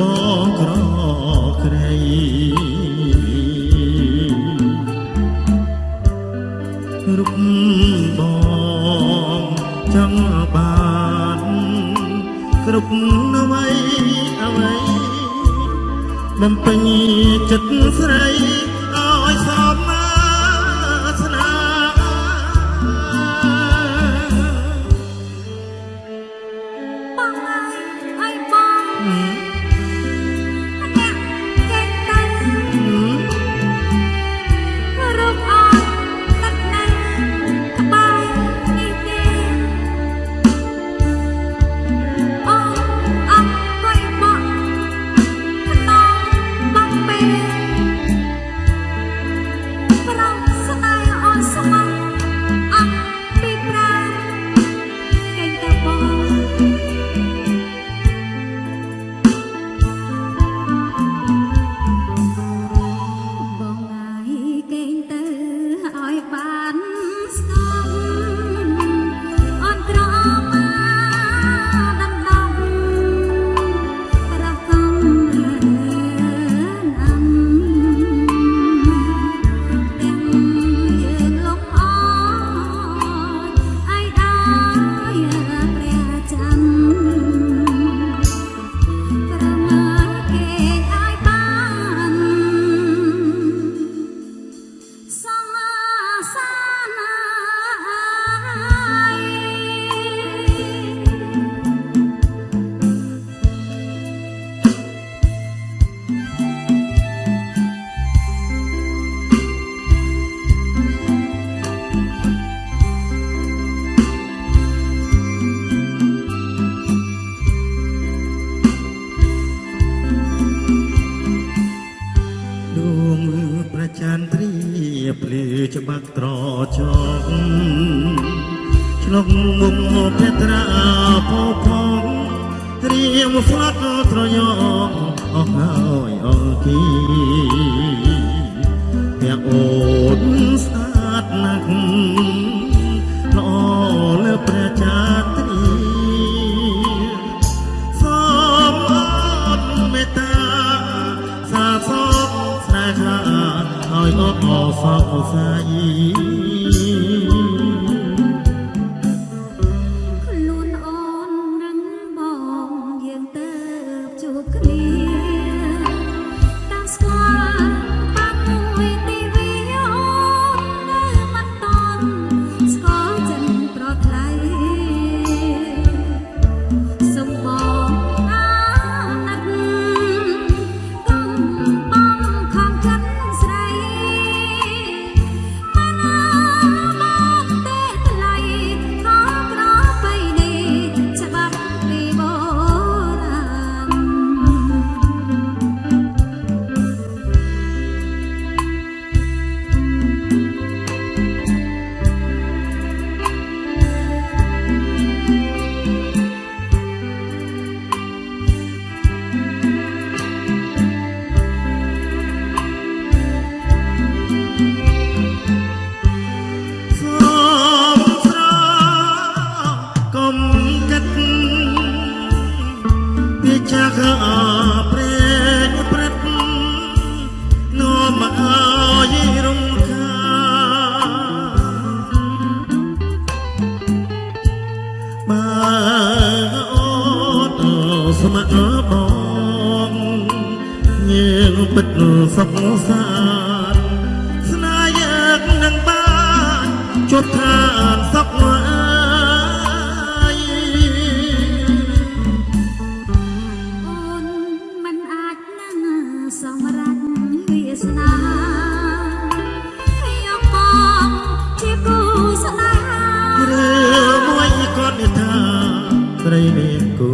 បងក្រក្រៃរូបបងចង់បានគ្រប់អ្វីអ្វីបំពេញចិត្តស្រី ច្បាក់ត្រចកឆ្លងមុខមកភត្រាពោផងត្រៀមស្លាត់ត្រយងអស់ហើយអង្គីទាំងអូនស្បិទសុខសាស្នាយកនឹងបានជត់ថា ថាស្រីមានគូ